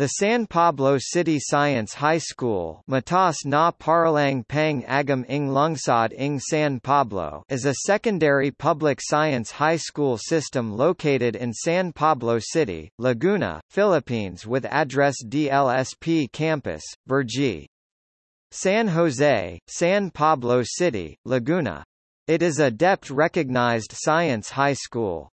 The San Pablo City Science High School Mataas na Paaralang Pang Agham ng Lungsod ng San Pablo is a secondary public science high school system located in San Pablo City, Laguna, Philippines with address DLSP Campus, Vergi. San Jose, San Pablo City, Laguna. It is a DepEd-recognized science high school.